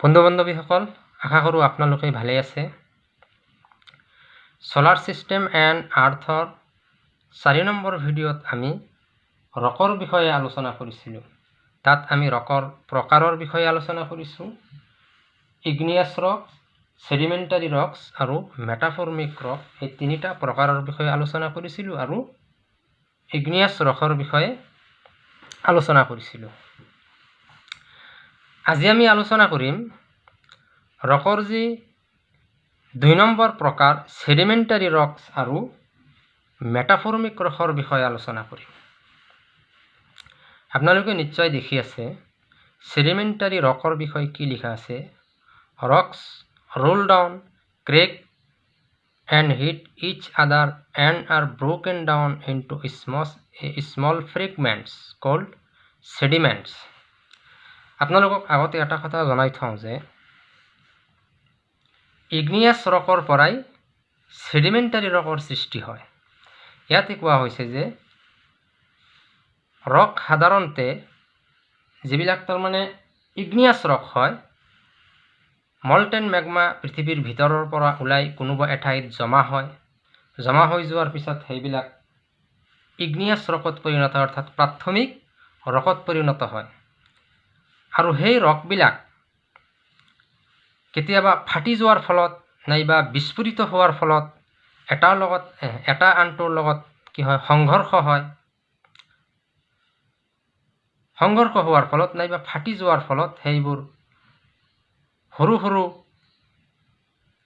বন্ধু বান্ধৱীসকল আশা কৰোঁ আপোনালোকে ভালেই আছে। ছ'লাৰ ছিষ্টেম এণ্ড আৰ্থৰ চাৰি নম্বৰ ভিডিঅ'ত আমি ৰকৰ বিষয়ে আলোচনা কৰিছিলোঁ। তাত আমি ৰকৰ প্ৰকাৰৰ বিষয়ে আলোচনা কৰিছোঁ। ইগনিয়াছ ৰক ছেডিমেণ্টাৰী ৰকছ আৰু মেটাফৰ্মিক ৰক এই তিনিটা প্ৰকাৰৰ বিষয়ে আলোচনা কৰিছিলোঁ আৰু ইগনিয়াছ ৰকৰ বিষয়ে আলোচনা কৰিছিলোঁ। আজি আমি আলোচনা কৰিম ৰকৰ যি দুই নম্বৰ প্ৰকাৰ ছেডিমেণ্টাৰী ৰকছ আৰু মেটাফৰ্মিক ৰসৰ বিষয়ে আলোচনা কৰিম। আপোনালোকে নিশ্চয় দেখি আছে ছেডিমেণ্টাৰী ৰকৰ বিষয়ে কি লিখা আছে? Rocks roll down crack and hit each other and are broken down into small small fragments called sediments আপোনালোকক আগতে এটা কথা জনাই থওঁ যে ইগনিয়াছ ৰকৰ পৰাই ছেডিমেণ্টাৰী ৰকৰ সৃষ্টি হয়। ইয়াতে কোৱা হৈছে যে ৰক সাধাৰণতে যিবিলাক তাৰমানে ইগনিয়াছ ৰক হয় মল্টেন মেগমা পৃথিৱীৰ ভিতৰৰ পৰা ওলাই কোনোবা এঠাইত জমা হয়। জমা হৈ যোৱাৰ পিছত সেইবিলাক ইগনিয়াছ ৰকত পৰিণত অৰ্থাৎ প্ৰাথমিক ৰকত পৰিণত হয়। আৰু সেই ৰকবিলাক কেতিয়াবা ফাটি যোৱাৰ ফলত নাইবা বিস্ফোৰিত হোৱাৰ ফলত এটাৰ লগত এটা আনটোৰ লগত কি হয় সংঘৰ্ষ হয়। সংঘৰ্ষ হোৱাৰ ফলত নাইবা ফাটি যোৱাৰ ফলত সেইবোৰ সৰু সৰু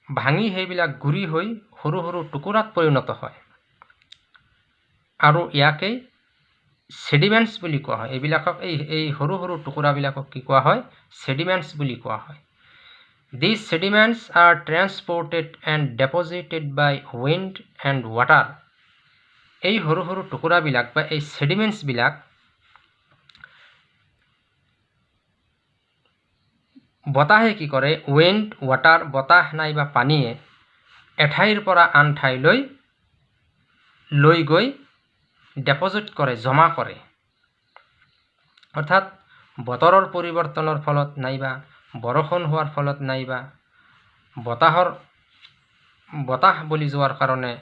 ভাঙি সেইবিলাক গুৰি হৈ সৰু সৰু টুকুৰাত পৰিণত হয়। আৰু ইয়াকেই ছেডিমেণ্টছ বুলি কোৱা হয়। এইবিলাকক এই এই সৰু সৰু টুকুৰাবিলাকক কি কোৱা হয়? ছেডিমেণ্টছ বুলি কোৱা হয়। These sediments are transported and deposited by wind and water এই সৰু সৰু টুকুৰাবিলাক বা এই ছেডিমেণ্টছবিলাক বতাহে কি কৰে? উইণ্ড ৱাটাৰ বতাহ নাইবা পানীয়ে এঠাইৰ পৰা আন ঠাইলৈ লৈ গৈ ডেপজিট কৰে জমা কৰে। অৰ্থাৎ বতৰৰ পৰিৱৰ্তনৰ ফলত নাইবা বৰষুণ হোৱাৰ ফলত নাইবা বতাহৰ বতাহ বলি যোৱাৰ কাৰণে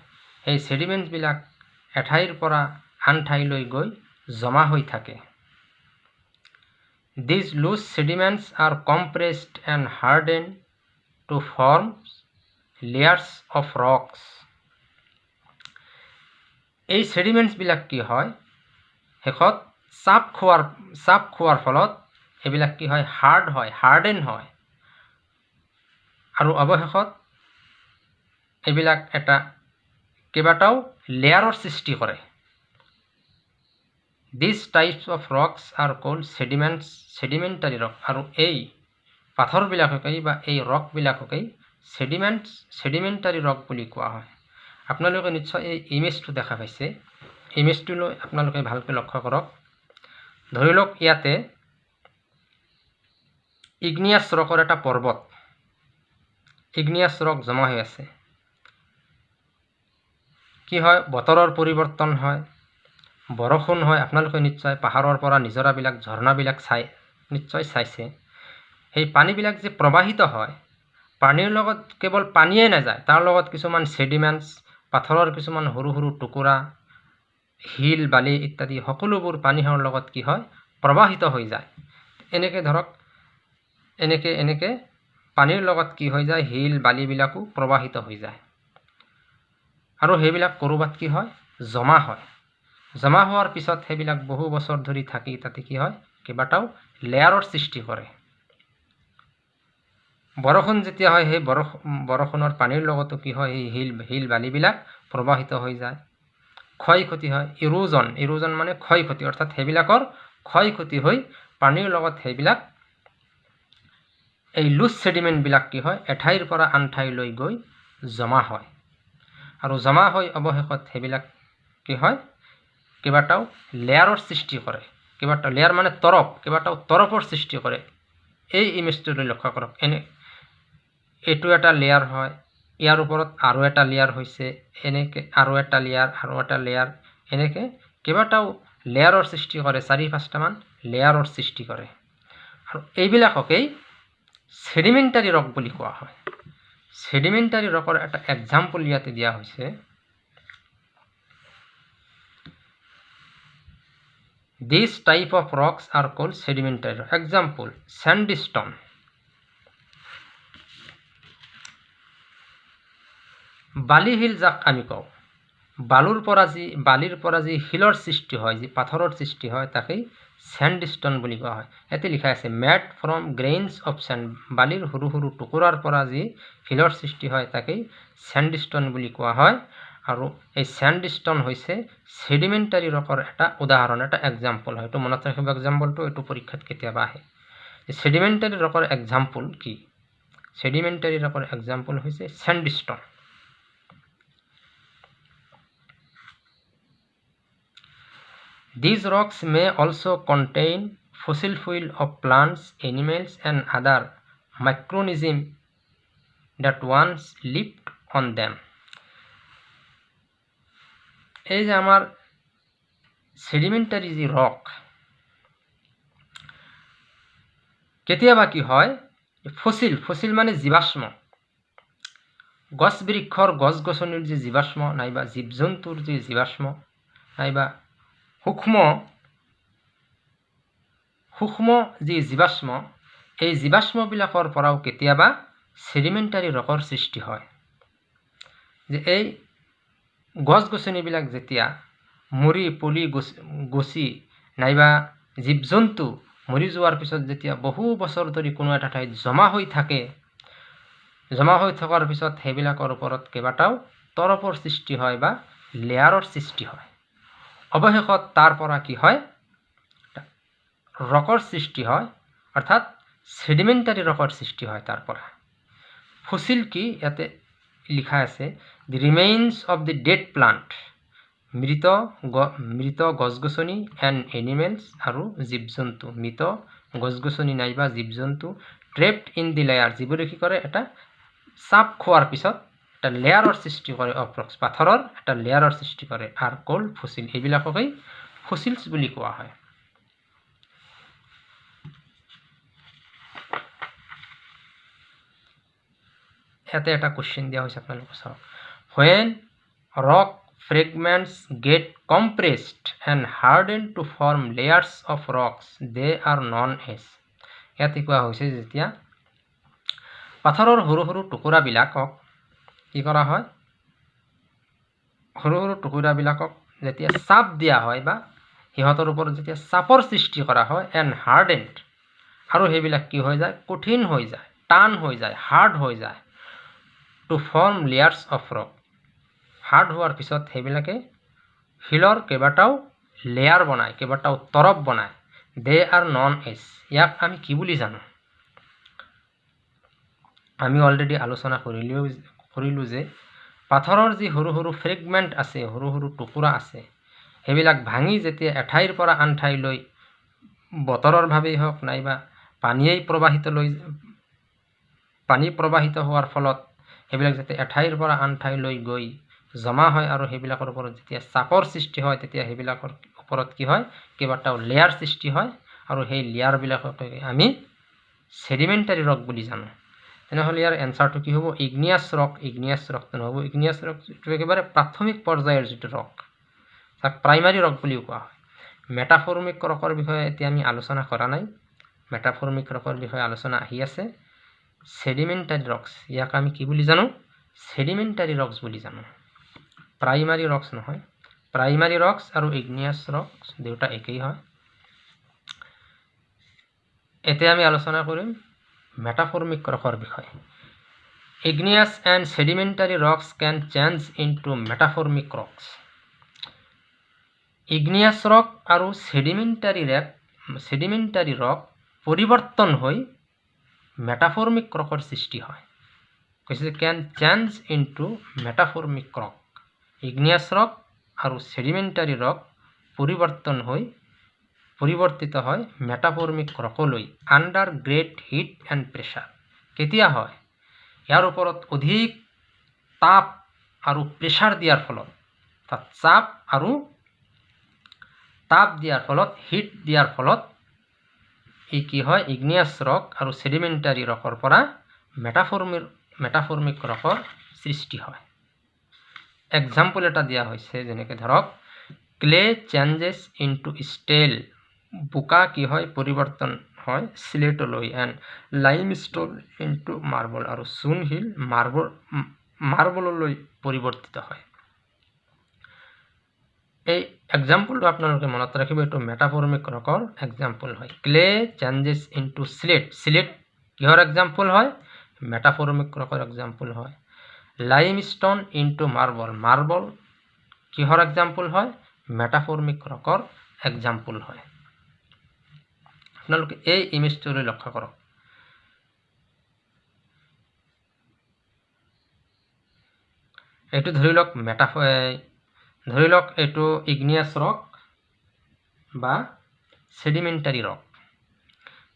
সেই ছেডিমেণ্টবিলাক এঠাইৰ পৰা আন ঠাইলৈ গৈ জমা হৈ থাকে। These loose sediments are compressed and harden to form layers of rocks এই ছেডিমেণ্টছবিলাক কি হয়? শেষত চাপ খোৱাৰ চাপ খোৱাৰ ফলত এইবিলাক কি হয়? হাৰ্ড হয় হাৰ্ডেন হয়। আৰু অৱশেষত এইবিলাক এটা কেইবাটাও লেয়াৰৰ সৃষ্টি কৰে। These types of rocks are called sediments sedimentary rock আৰু এই পাথৰবিলাককেই বা এই ৰকবিলাককেই ছেডিমেণ্টছ ছেডিমেণ্টাৰী ৰক বুলি কোৱা হয়। আপোনালোকে নিশ্চয় এই ইমেজটো দেখা পাইছে। ইমেজটোলৈ আপোনালোকে ভালকৈ লক্ষ্য কৰক। ধৰি লওক ইয়াতে ইগনিয়াছ ৰকৰ এটা পৰ্বত। ইগনিয়াছ ৰক জমা হৈ আছে। কি হয়? বতৰৰ পৰিৱৰ্তন হয়। বৰষুণ হয়। আপোনালোকে নিশ্চয় পাহাৰৰ পৰা নিজৰাবিলাক ঝৰ্ণাবিলাক চাই নিশ্চয় চাইছে। সেই পানীবিলাক যে প্ৰবাহিত হয় পানীৰ লগত কেৱল পানীয়ে নাযায় তাৰ লগত কিছুমান ছেডিমেণ্টছ পাথৰৰ কিছুমান সৰু সৰু টুকুৰা শিল বালি ইত্যাদি সকলোবোৰ পানীৰ লগত কি হয় প্ৰবাহিত হৈ যায়। এনেকৈ ধৰক এনেকৈ এনেকৈ পানীৰ লগত কি হৈ যায় শিল বালিবিলাকো প্ৰবাহিত হৈ যায়। আৰু সেইবিলাক ক'ৰবাত কি হয় জমা হয়। জমা হোৱাৰ পিছত সেইবিলাক বহু বছৰ ধৰি থাকি তাতে কি হয় কেইবাটাও লেয়াৰৰ সৃষ্টি কৰে। বৰষুণ যেতিয়া হয় সেই বৰষুণৰ পানীৰ লগতো কি হয় সেই শিল শিল বালিবিলাক প্ৰবাহিত হৈ যায়। ক্ষয় ক্ষতি হয় ইৰোজন ইৰোজন মানে ক্ষয় ক্ষতি অৰ্থাৎ সেইবিলাকৰ ক্ষয় ক্ষতি হৈ পানীৰ লগত সেইবিলাক এই লুজ ছেডিমেণ্টবিলাক কি হয় এঠাইৰ পৰা আন ঠাইলৈ গৈ জমা হয়। আৰু জমা হৈ অৱশেষত সেইবিলাক কি হয় কেইবাটাও লেয়াৰৰ সৃষ্টি কৰে। কেইবাটাও লেয়াৰ মানে তৰফ কেইবাটাও তৰফৰ সৃষ্টি কৰে। এই ইমেজটোলৈ লক্ষ্য কৰক। এনে এইটো এটা লেয়াৰ হয়। ইয়াৰ ওপৰত আৰু এটা লেয়াৰ হৈছে এনেকৈ আৰু এটা লেয়াৰ আৰু এটা লেয়াৰ এনেকৈ কেইবাটাও লেয়াৰৰ সৃষ্টি কৰে চাৰি পাঁচটামান লেয়াৰৰ সৃষ্টি কৰে। আৰু এইবিলাককেই ছেডিমেণ্টাৰী ৰক বুলি কোৱা হয়। ছেডিমেণ্টাৰী ৰকৰ এটা এক্সাম্পল ইয়াতে দিয়া হৈছে। These type of rocks are called sedimentary rock example sandstone বালি শিল যাক আমি কওঁ। বালুৰ পৰা যি বালিৰ পৰা যি শিলৰ সৃষ্টি হয় যি পাথৰৰ সৃষ্টি হয় তাকেই চেণ্ডষ্টন বুলি কোৱা হয়। ইয়াতে লিখা আছে made from grains of sand বালিৰ সৰু সৰু টুকুৰাৰ পৰা যি শিলৰ সৃষ্টি হয় তাকেই চেণ্ডষ্টন বুলি কোৱা হয়। আৰু এই চেণ্ডষ্টন হৈছে ছেডিমেণ্টাৰী ৰকৰ এটা উদাহৰণ এটা এক্সাম্পল হয়। এইটো মনত ৰাখিব এক্সাম্পলটো এইটো পৰীক্ষাত কেতিয়াবা আহে। ছেডিমেণ্টাৰী ৰকৰ এক্সাম্পল কি? ছেডিমেণ্টাৰী ৰকৰ এক্সাম্পল হৈছে sandstone These rocks may also contain fossil fuel of plants, animals and other microorganisms that once lived on them. এই যে আমার সেডিমেন্টারি যে রক কেতিয়াবা কি হয় ফসিল ফসিল মানে জীৱাশ্ম গছ বৃক্ষৰ গছ গছনিৰ যি জীৱাশ্ম নাইবা জীৱ জন্তুৰ যি জীৱাশ্ম নাইবা সূক্ষ্ম সূক্ষ্ম যি জীৱাশ্ম এই জীৱাশ্মবিলাকৰ পৰাও কেতিয়াবা ছেডিমেণ্টাৰী ৰকৰ সৃষ্টি হয়। যে এই গছ গছনিবিলাক যেতিয়া মৰি পলি গছি নাইবা জীৱ জন্তু মৰি যোৱাৰ পিছত যেতিয়া বহু বছৰ ধৰি কোনো এটা ঠাইত জমা হৈ থাকে জমা হৈ থকাৰ পিছত সেইবিলাকৰ ওপৰত কেইবাটাও তৰপৰ সৃষ্টি হয় বা লেয়াৰৰ সৃষ্টি হয়। অৱশেষত তাৰ পৰা কি হয়? ৰকৰ সৃষ্টি হয় অৰ্থাৎ ছেডিমেণ্টাৰী ৰকৰ সৃষ্টি হয় তাৰ পৰা। ফচিল কি? ইয়াতে লিখা আছে the remains of the dead plant মৃত মৃত গছ গছনি এণ্ড এনিমেলছ আৰু জীৱ জন্তু মৃত গছ গছনি নাইবা জীৱ জন্তু ট্ৰেপড ইন দি লেয়াৰ যিবোৰে কি কৰে? এটা চাপ খোৱাৰ পিছত এটা লেয়াৰৰ সৃষ্টি কৰে অপ্ৰক্স পাথৰৰ এটা লেয়াৰৰ সৃষ্টি কৰে আৰু কল ফচিল এইবিলাককেই ফচিলছ বুলি কোৱা হয়। ইয়াতে এটা কুৱেশ্যন দিয়া হৈছে আপোনালোকে চাওক। When rock fragments get compressed and hardened to form layers of rocks they are known as ইয়াতে কোৱা হৈছে যেতিয়া পাথৰৰ সৰু সৰু টুকুৰাবিলাকক কি কৰা হয়? সৰু সৰু টুকুৰাবিলাকক যেতিয়া চাপ দিয়া হয় বা সিহঁতৰ ওপৰত যেতিয়া চাপৰ সৃষ্টি কৰা হয় এণ্ড হাৰ্ডেণ্ড আৰু সেইবিলাক কি হৈ যায়? কঠিন হৈ যায় টান হৈ যায় হাৰ্ড হৈ যায়। To form layers of rock hard হোৱাৰ পিছত সেইবিলাকে শিলৰ কেইবাটাও লেয়াৰ বনায় কেইবাটাও তৰপ বনায়। দে আৰ নন এজ ইয়াক আমি কি বুলি জানো? আমি অলৰেডি আলোচনা কৰিলেও কৰিলোঁ যে পাথৰৰ যি সৰু সৰু ফ্ৰেগমেণ্ট আছে সৰু সৰু টুকুৰা আছে সেইবিলাক ভাঙি যেতিয়া এঠাইৰ পৰা আন ঠাইলৈ বতৰৰ ভাৱেই হওক নাইবা পানীয়েই প্ৰবাহিত লৈ পানী প্ৰবাহিত হোৱাৰ ফলত সেইবিলাক যাতে এঠাইৰ পৰা আন ঠাইলৈ গৈ জমা হয় আৰু সেইবিলাকৰ ওপৰত যেতিয়া চাপৰ সৃষ্টি হয় তেতিয়া সেইবিলাকৰ ওপৰত কি হয় কেইবাটাও লেয়াৰ সৃষ্টি হয় আৰু সেই লেয়াৰবিলাকক আমি ছেডিমেণ্টাৰী ৰক বুলি জানো। তেনেহ'লে ইয়াৰ এনচাৰটো কি হ'ব? ইগনিয়াছ ৰক ইগনিয়াছ ৰকটো নহ'ব ইগনিয়াছ ৰক যিটো একেবাৰে প্ৰাথমিক পৰ্যায়ৰ যিটো ৰক তাক প্ৰাইমাৰী ৰক বুলিও কোৱা হয়। মেটাফৰ্মিক ৰকৰ বিষয়ে এতিয়া আমি আলোচনা কৰা নাই। মেটাফৰ্মিক ৰকৰ বিষয়ে আলোচনা আহি আছে। ছেডিমেণ্টাৰী ৰক্স ইয়াক আমি কি বুলি জানো? ছেডিমেণ্টাৰী ৰক্স বুলি জানো। প্ৰাইমাৰী ৰক্স নহয়। প্ৰাইমাৰী ৰক্স আৰু ইগনিয়াছ ৰক্স দুয়োটা একেই হয়। এতিয়া আমি আলোচনা কৰিম মেটাফৰ্মিক ৰকৰ বিষয়। Igneous and sedimentary rocks can change into metamorphic rocks igneous rock আৰু চেডিমেণ্টাৰী ৰেক চেডিমেণ্টাৰী ৰক পৰিৱৰ্তন হৈ মেটাফৰ্মিক ৰকৰ সৃষ্টি হয়। কৈছে can change into metamorphic rock igneous rock আৰু চেডিমেণ্টাৰী ৰক পৰিৱৰ্তন হৈ পৰিৱৰ্তিত হয় metamorphic ৰকলৈ under great heat and pressure কেতিয়া হয়? ইয়াৰ ওপৰত অধিক তাপ আৰু প্ৰেছাৰ দিয়াৰ ফলত। তাত চাপ আৰু তাপ দিয়াৰ ফলত হিট দিয়াৰ ফলত ই কি হয়? ইগনিয়াছ ৰক আৰু ছেডিমেণ্টাৰী ৰকৰ পৰা মেটাফৰ্মিক মেটাফৰ্মিক ৰকৰ সৃষ্টি হয়। এক্সাম্পল এটা দিয়া হৈছে যেনেকৈ ধৰক ক্লে চেঞ্জেছ ইনটু ষ্টেল বোকা কি হয়? পৰিৱৰ্তন হয়। স্লেটলৈ and limestone into marble আৰু চুন শিল মাৰ্বল মাৰ্বললৈ পৰিৱৰ্তিত হয়। এই এক্সাম্পলটো আপোনালোকে মনত ৰাখিব। এইটো মেটাফৰ্মিক ৰকৰ এক্সাম্পল হয়। Clay changes into slate slate কিহৰ এক্সাম্পল হয়? মেটাফৰ্মিক ৰকৰ এক্সাম্পল হয়। Limestone into marble marble কিহৰ এক্সাম্পল হয়? মেটাফৰ্মিক ৰকৰ এক্সাম্পল হয়। আপোনালোকে এই ইমেজটোলৈ লক্ষ্য কৰক। এইটো ধৰি লওক মেটাফ ধৰি লওক এইটো ইগনিয়াছ ৰক বা ছেডিমেণ্টাৰী ৰক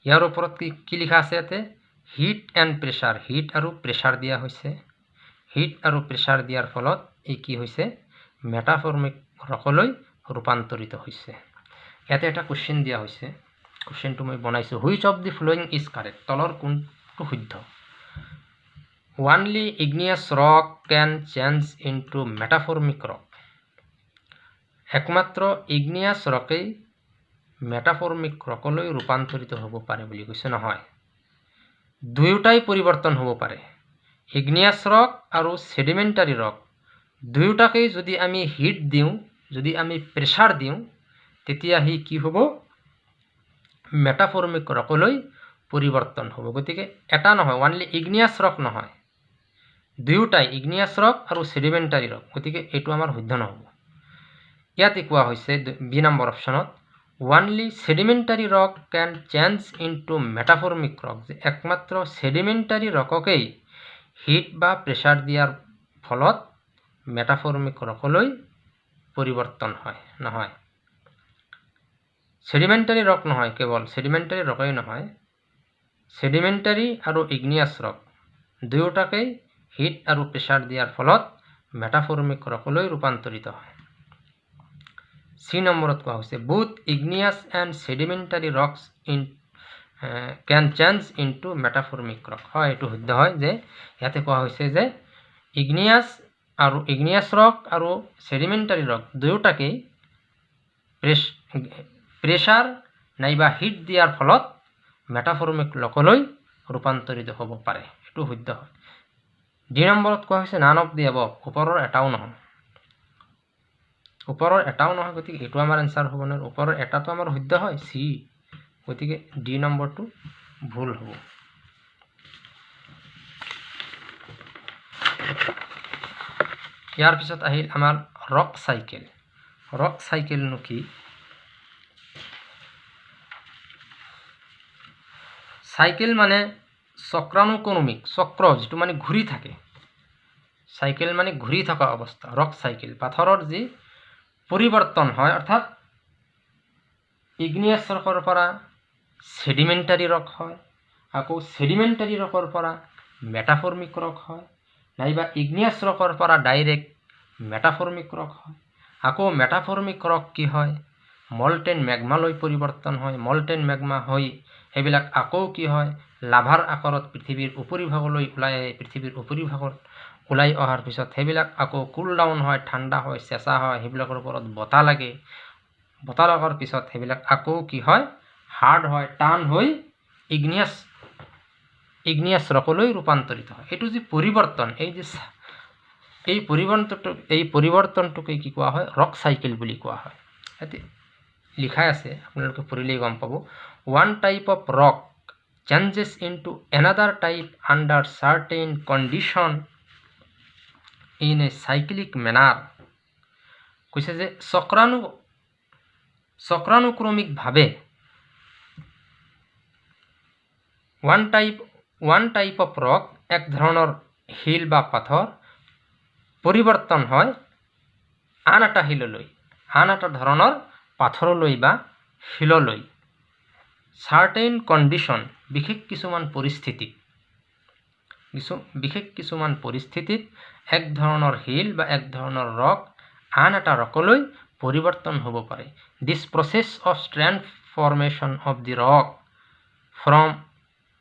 ইয়াৰ ওপৰত কি কি লিখা আছে ইয়াতে? হিট এণ্ড প্ৰেছাৰ হিট আৰু প্ৰেছাৰ দিয়া হৈছে। হিট আৰু প্ৰেছাৰ দিয়াৰ ফলত এই কি হৈছে? মেটাফৰ্মিক ৰকলৈ ৰূপান্তৰিত হৈছে। ইয়াতে এটা কুৱেশ্যন দিয়া হৈছে। কুৱেশ্যনটো মই বনাইছোঁ which of the following is correct তলৰ কোনটো শুদ্ধ? Only igneous rock can change into metamorphic rock একমাত্ৰ ইগনিয়াছ ৰকেই মেটাফৰ্মিক ৰকলৈ ৰূপান্তৰিত হ'ব পাৰে বুলি কৈছে নহয়। দুয়োটাই পৰিৱৰ্তন হ'ব পাৰে। ইগনিয়াছ ৰক আৰু ছেডিমেণ্টাৰী ৰক দুয়োটাকেই যদি আমি হিট দিওঁ যদি আমি প্ৰেছাৰ দিওঁ তেতিয়া সি কি হ'ব? মেটাফৰ্মিক ৰকলৈ পৰিৱৰ্তন হ'ব। গতিকে এটা নহয় ওৱানলি ইগনিয়াছ ৰক নহয়। দুয়োটাই ইগনিয়াছ ৰক আৰু ছেডিমেণ্টাৰী ৰক গতিকে এইটো আমাৰ শুদ্ধ নহ'ব। ইয়াতে কোৱা হৈছে বি নম্বৰ অপশ্যনত only sedimentary rock can change into metamorphic rock যে একমাত্ৰ ছেডিমেণ্টাৰী ৰককেই হিট বা প্ৰেছাৰ দিয়াৰ ফলত মেটাফৰ্মিক ৰকলৈ পৰিৱৰ্তন হয় নহয়। ছেডিমেণ্টাৰী ৰক নহয় কেৱল ছেডিমেণ্টাৰী ৰকেই নহয়। ছেডিমেণ্টাৰী আৰু ইগনিয়াছ ৰক দুয়োটাকেই হিট আৰু প্ৰেছাৰ দিয়াৰ ফলত মেটাফৰ্মিক ৰকলৈ ৰূপান্তৰিত হয়। চি নম্বৰত কোৱা হৈছে both igneous and sedimentary rocks in can change into metamorphic rock হয় এইটো শুদ্ধ হয় যে ইয়াতে কোৱা হৈছে যে ইগনিয়াছ আৰু ইগনিয়াছ ৰক আৰু ছেডিমেণ্টাৰী ৰক দুয়োটাকেই প্ৰেছ প্ৰেছাৰ নাইবা হিট দিয়াৰ ফলত মেটাফৰ্মিক ৰকলৈ ৰূপান্তৰিত হ'ব পাৰে। এইটো শুদ্ধ হয়। দুই নম্বৰত কোৱা হৈছে নান অফ দি এব ওপৰৰ এটাও নহয়। ওপৰৰ এটাও নহয় গতিকে এইটো আমাৰ এনচাৰ হ'ব নোৱাৰে। ওপৰৰ এটাটো আমাৰ শুদ্ধ হয় চি। গতিকে ডি নম্বৰটো ভুল হ'ব। ইয়াৰ পিছত আহিল আমাৰ ৰক চাইকেল ৰক চাইকেলনো কি? চাইকেল মানে চক্ৰানুক্ৰমিক চক্ৰ যিটো মানে ঘূৰি থাকে। চাইকেল মানে ঘূৰি থকা অৱস্থা ৰক চাইকেল। পাথৰৰ যি পৰিৱৰ্তন হয় অৰ্থাৎ ইগনিয়াছ ৰকৰ পৰা ছেডিমেণ্টাৰী ৰক হয় আকৌ ছেডিমেণ্টাৰী ৰকৰ পৰা মেটাফৰ্মিক ৰক হয় নাইবা ইগনিয়াছ ৰকৰ পৰা ডাইৰেক্ট মেটাফৰ্মিক ৰক হয়। আকৌ মেটাফৰ্মিক ৰক কি হয়? মলটেন মেগমালৈ পৰিৱৰ্তন হয় মলটেন মেগমা হৈ সেইবিলাক আকৌ কি হয় লাভাৰ আকাৰত পৃথিৱীৰ উপৰিভাগলৈ ওলাই আহে পৃথিৱীৰ উপৰিভাগত ওলাই অহাৰ পিছত সেইবিলাক আকৌ কুল ডাউন হয় ঠাণ্ডা হয় চেঁচা হয় সেইবিলাকৰ ওপৰত বতাহ লাগে। বতাহ লগাৰ পিছত সেইবিলাক আকৌ কি হয় হাৰ্ড হয় টান হৈ ইগনিয়াছ ইগনিয়াছ ৰকলৈ ৰূপান্তৰিত হয়। এইটো যি পৰিৱৰ্তন এই যে এই পৰিৱৰ্তনটো এই পৰিৱৰ্তনটোকে কি কোৱা হয় ৰক চাইকেল বুলি কোৱা হয়। লিখাই আছে আপোনালোকে পঢ়িলেই গম পাব। One type of rock changes into another type under certain condition in a cyclic manner কৈছে যে চক্ৰাণু চক্ৰানুক্ৰমিকভাৱে one type one type of rock এক ধৰণৰ শিল বা পাথৰ পৰিৱৰ্তন হয় আন এটা শিললৈ আন এটা ধৰণৰ পাথৰলৈ বা শিললৈ চাৰ্টেইন কণ্ডিশ্যন বিশেষ কিছুমান পৰিস্থিতিত কিছু বিশেষ কিছুমান পৰিস্থিতিত এক ধৰণৰ শিল বা এক ধৰণৰ ৰক আন এটা ৰকলৈ পৰিৱৰ্তন হ'ব পাৰে। This process of transformation of the rock from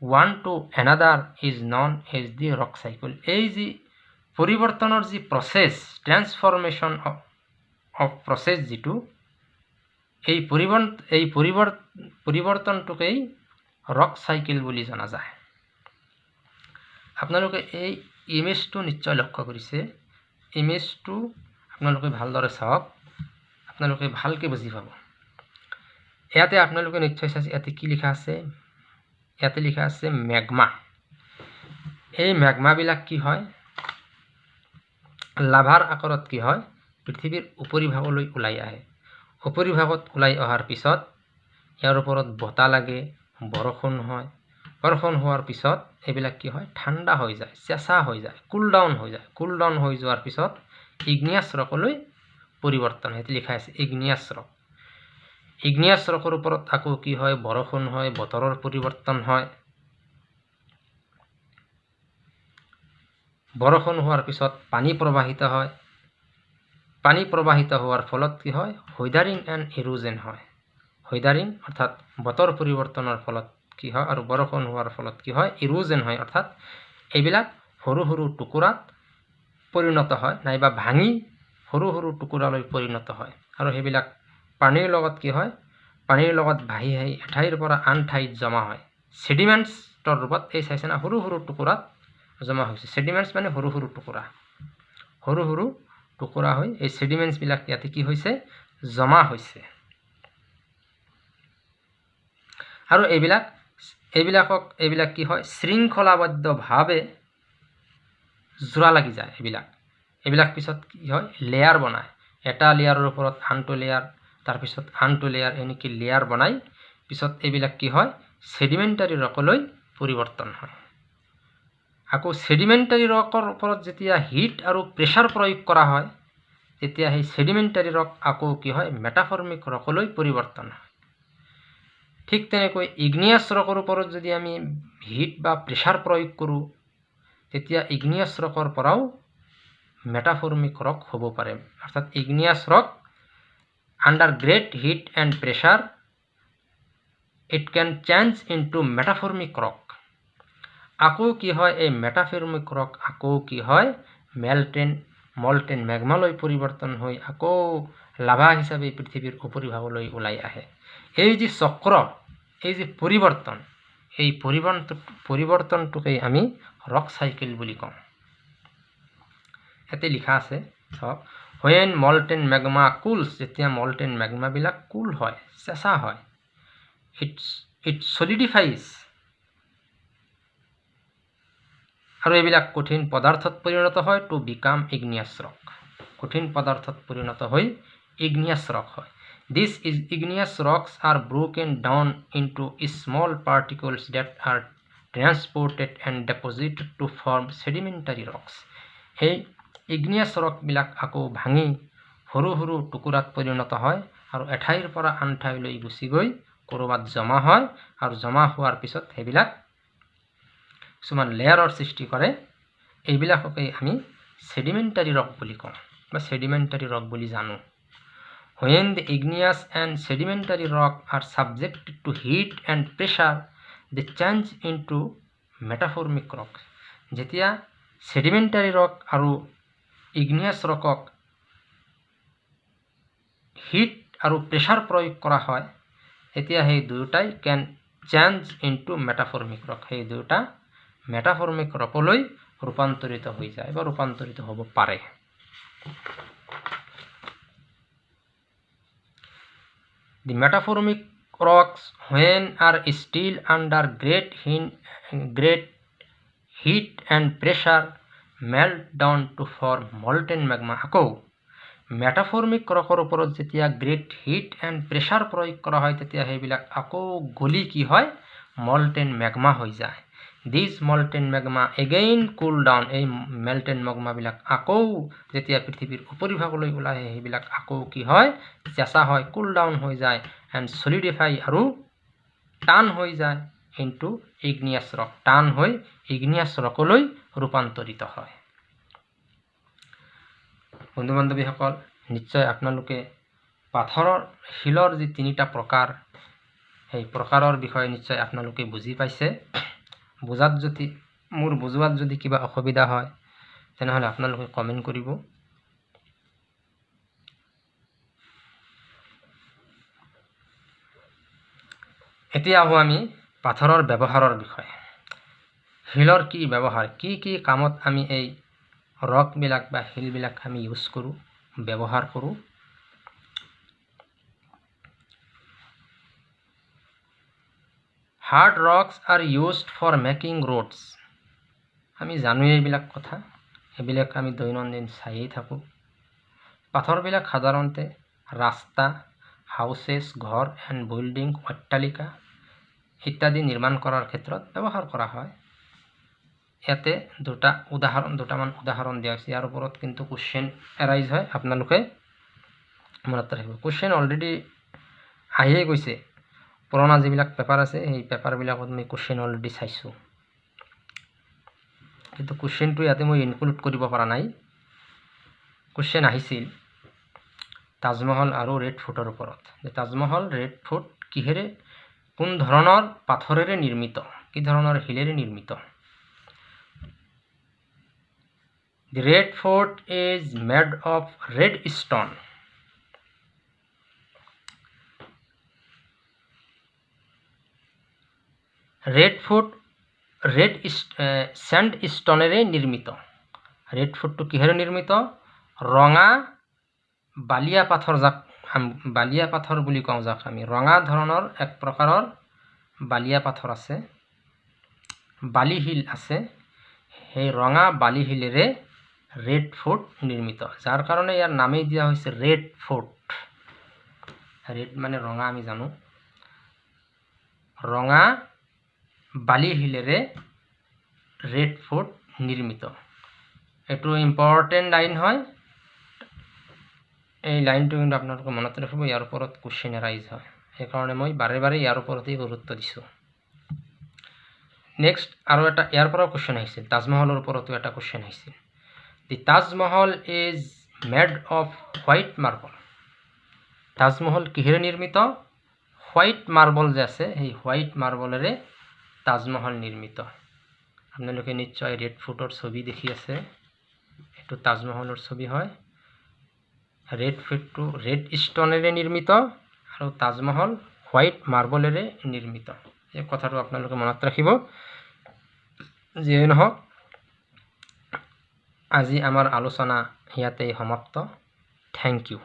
one to another is known as the rock cycle এই যি পৰিৱৰ্তনৰ যি প্ৰচেছ ট্ৰেন্সফৰ্মেশ্যন অফ প্ৰচেছ যিটো এই পৰিৱৰ্ত এই পৰিৱৰ্ত পৰিৱৰ্তনটোকেই ৰক চাইকেল বুলি জনা যায়। আপোনালোকে এই ইমেজটো নিশ্চয় লক্ষ্য কৰিছে। ইমেজটো আপোনালোকে ভালদৰে চাওক। আপোনালোকে ভালকৈ বুজি পাব। ইয়াতে আপোনালোকে নিশ্চয় চাইছে ইয়াতে কি লিখা আছে? ইয়াতে লিখা আছে মেগমা। এই মেগমাবিলাক কি হয়? লাভাৰ আকাৰত কি হয়? পৃথিৱীৰ উপৰিভাগলৈ ওলাই আহে। উপৰিভাগত ওলাই অহাৰ পিছত ইয়াৰ ওপৰত বতাহ লাগে বৰষুণ হয়। বৰষুণ হোৱাৰ পিছত এইবিলাক কি হয়? ঠাণ্ডা হৈ যায় চেঁচা হৈ যায় কুল ডাউন হৈ যায়। কুল ডাউন হৈ যোৱাৰ পিছত ইগনিয়াছ ৰকলৈ পৰিৱৰ্তন সেইটো লিখা আছে ইগনিয়াছ ৰক। ইগনিয়াছ ৰকৰ ওপৰত আকৌ কি হয়? বৰষুণ হয় বতৰৰ পৰিৱৰ্তন হয়। বৰষুণ হোৱাৰ পিছত পানী প্ৰবাহিত হয়। পানী প্ৰবাহিত হোৱাৰ ফলত কি হয়? হৈডাৰিং এণ্ড ইৰোজেন হয়। হৈডাৰিং অৰ্থাৎ বতৰ পৰিৱৰ্তনৰ ফলত কি হয় আৰু বৰষুণ হোৱাৰ ফলত কি হয়? ইৰোজেন হয় অৰ্থাৎ এইবিলাক সৰু সৰু টুকুৰাত পৰিণত হয় নাইবা ভাঙি সৰু সৰু টুকুৰালৈ পৰিণত হয়। আৰু সেইবিলাক পানীৰ লগত কি হয়? পানীৰ লগত ভাহি আহি এঠাইৰ পৰা আন ঠাইত জমা হয়। চেডিমেণ্টছৰ ৰূপত এই চাইছে না সৰু সৰু টুকুৰাত জমা হৈছে। চেডিমেণ্টছ মানে সৰু সৰু টুকুৰা। সৰু সৰু টুকুৰা হৈ এই চেডিমেণ্টছবিলাক ইয়াতে কি হৈছে? জমা হৈছে। আৰু এইবিলাক এইবিলাকক এইবিলাক কি হয়? শৃংখলাবদ্ধভাৱে জোৰা লাগি যায় এইবিলাক। এইবিলাক পিছত কি হয়? লেয়াৰ বনায়। এটা লেয়াৰৰ ওপৰত আনটো লেয়াৰ তাৰপিছত আনটো লেয়াৰ এনেকৈ লেয়াৰ বনাই। পিছত এইবিলাক কি হয়? চেডিমেণ্টাৰী ৰকলৈ পৰিৱৰ্তন হয়। আকৌ চেডিমেণ্টাৰী ৰকৰ ওপৰত যেতিয়া হিট আৰু প্ৰেছাৰ প্ৰয়োগ কৰা হয় তেতিয়া সেই চেডিমেণ্টাৰী ৰক আকৌ কি হয় মেটাফৰ্মিক ৰকলৈ পৰিৱৰ্তন হয়। ঠিক তেনেকৈ ইগনিয়াছ ৰকৰ ওপৰত যদি আমি হিট বা প্ৰেছাৰ প্ৰয়োগ কৰোঁ তেতিয়া ইগনিয়াছ ৰকৰ পৰাও মেটাফৰ্মিক ৰক হ'ব পাৰে। অৰ্থাৎ igneous rock under great heat and pressure it can change into metamorphic rock আকৌ কি হয় এই মেটাফৰ্মিক ৰক আকৌ কি হয় মেলটেন মলটেন মেঘমালৈ পৰিৱৰ্তন হৈ আকৌ লাভা হিচাপে পৃথিৱীৰ উপৰিভাগলৈ ওলাই আহে। এই যি চক্ৰ এই যি পৰিৱৰ্তন এই পৰিৱৰ্তন পৰিৱৰ্তনটোকেই আমি ৰক চাইকেল বুলি কওঁ। ইয়াতে লিখা আছে চাওক হুৱেন মলটেন মেগমা কুলছ যেতিয়া মলটেন মেগমাবিলাক কুল হয় চেঁচা হয় ইটছ ইট চলিডিফাইজ আৰু এইবিলাক কঠিন পদাৰ্থত পৰিণত হয় টু বিকাম ইগনিয়াছ ৰক কঠিন পদাৰ্থত পৰিণত হৈ ইগনিয়াছ ৰক হয়। This is igneous rocks are broken down into small particles that are transported and deposited to form sedimentary rocks সেই ইগনিয়াছ ৰকবিলাক আকৌ ভাঙি সৰু সৰু টুকুৰাত পৰিণত হয় আৰু এঠাইৰ পৰা আন ঠাইলৈ গুচি গৈ ক'ৰবাত জমা হয় আৰু জমা হোৱাৰ পিছত সেইবিলাক কিছুমান লেয়াৰৰ সৃষ্টি কৰে এইবিলাককেই আমি চেডিমেণ্টাৰী ৰক বুলি কওঁ বা চেডিমেণ্টাৰী ৰক বুলি জানো। When the igneous and sedimentary rock are subjected to heat and pressure they change into metamorphic rock যেতিয়া চেডিমেণ্টাৰী ৰক আৰু ইগনিয়াছ ৰকক হিট আৰু প্ৰেছাৰ প্ৰয়োগ কৰা হয় তেতিয়া সেই দুয়োটাই can change into metamorphic rock সেই দুয়োটা মেটাফৰ্মিক ৰকলৈ ৰূপান্তৰিত হৈ যায় বা ৰূপান্তৰিত হ'ব পাৰে। The metaformic rocks, when are still under great, great heat and pressure, melt down to form molten magma. আকৌ মেটাফৰ্মিক ৰকৰ ওপৰত যেতিয়া গ্ৰেট হিট এণ্ড প্ৰেছাৰ প্ৰয়োগ কৰা হয় তেতিয়া সেইবিলাক আকৌ গলি কি হয়? মল্টেন মেগমা হৈ যায়। These molten magma again cool down এই মেল্টেন মেগমাবিলাক আকৌ যেতিয়া পৃথিৱীৰ উপৰিভাগলৈ ওলাই আহে সেইবিলাক আকৌ কি হয়? চেঁচা হয় কুল ডাউন হৈ যায় এণ্ড চলিডিফাই আৰু টান হৈ যায় ইনটু ইগনিয়াছ ৰক টান হৈ ইগনিয়াছ ৰকলৈ ৰূপান্তৰিত হয়। বন্ধু বান্ধৱীসকল নিশ্চয় আপোনালোকে পাথৰৰ শিলৰ যি তিনিটা প্ৰকাৰ সেই প্ৰকাৰৰ বিষয়ে নিশ্চয় আপোনালোকে বুজি পাইছে। বুজাত যদি মোৰ বুজোৱাত যদি কিবা অসুবিধা হয় তেনেহ'লে আপোনালোকে কমেণ্ট কৰিব। এতিয়া আহোঁ আমি পাথৰৰ ব্যৱহাৰৰ বিষয়ে। শিলৰ কি ব্যৱহাৰ কি কি কামত আমি এই ৰকবিলাক বা শিলবিলাক আমি ইউজ কৰোঁ ব্যৱহাৰ কৰোঁ। Hard rocks are used for making roads আমি জানোৱেই এইবিলাক কথা। এইবিলাক আমি দৈনন্দিন চায়েই থাকোঁ। পাথৰবিলাক সাধাৰণতে ৰাস্তা হাউচেছ ঘৰ এণ্ড বিল্ডিং অট্টালিকা ইত্যাদি নিৰ্মাণ কৰাৰ ক্ষেত্ৰত ব্যৱহাৰ কৰা হয়। ইয়াতে দুটা উদাহৰণ দুটামান উদাহৰণ দিয়া হৈছে। ইয়াৰ ওপৰত কিন্তু কুৱেশ্যন এৰাইজ হয়। আপোনালোকে মনত ৰাখিব। কুৱেশ্যন অলৰেডি আহিয়ে গৈছে। পুৰণা যিবিলাক পেপাৰ আছে সেই পেপাৰবিলাকত মই কুৱেশ্যন অলৰেডি চাইছোঁ। কিন্তু কুৱেশ্যনটো ইয়াতে মই ইনক্লুড কৰিব পৰা নাই। কুৱেশ্যন আহিছিল তাজমহল আৰু ৰেড ফুটৰ ওপৰত। তাজমহল ৰেড ফুট কিহেৰে কোন ধৰণৰ পাথৰেৰে নিৰ্মিত? কি ধৰণৰ শিলেৰে নিৰ্মিত? The red fort is made of red stone. Red fort red sand স্টোনেৰে নিৰ্মিত ৰেড ফুটটো কিহেৰে নিৰ্মিত ৰঙা বালিয়া পাথৰ যাক বালিয়া পাথৰ বুলি কওঁ যাক আমি। ৰঙা ধৰণৰ এক প্ৰকাৰৰ বালিয়া পাথৰ আছে। বালি শিল আছে। সেই ৰঙা বালি শিলেৰে ৰেড ফোৰ্ট নিৰ্মিত যাৰ কাৰণে ইয়াৰ নামেই দিয়া হৈছে ৰেড ফোৰ্ট ৰেড মানে ৰঙা আমি জানো। ৰঙা বালি শিলেৰে ৰেড ফোৰ্ট নিৰ্মিত। এইটো ইম্পৰ্টেণ্ট লাইন হয়। এই লাইনটো কিন্তু আপোনালোকে মনত ৰাখিব ইয়াৰ ওপৰত কুৱেশ্যন এৰাইজ হয়। সেইকাৰণে মই বাৰে বাৰে ইয়াৰ ওপৰতেই গুৰুত্ব দিছোঁ। নেক্সট আৰু এটা ইয়াৰ পৰাও কুৱেশ্যন আহিছিল তাজমহলৰ ওপৰতো এটা কুৱেশ্যন আহিছিল the Taj Mahal is made of white marble Taj Mahal কিহেৰে নিৰ্মিত? হোৱাইট মাৰ্বল যে আছে সেই হোৱাইট মাৰ্বলেৰে তাজমহল নিৰ্মিত। আপোনালোকে নিশ্চয় ৰেড ফুটৰ ছবি দেখি আছে। এইটো তাজমহলৰ ছবি হয়। ৰেড ফুটটো ৰেড ষ্টনেৰে নিৰ্মিত আৰু তাজমহল হোৱাইট মাৰ্বলেৰে নিৰ্মিত। এই কথাটো আপোনালোকে মনত ৰাখিব। যিয়ে নহওক আজি আমাৰ আলোচনা ইয়াতেই সমাপ্ত। Thank U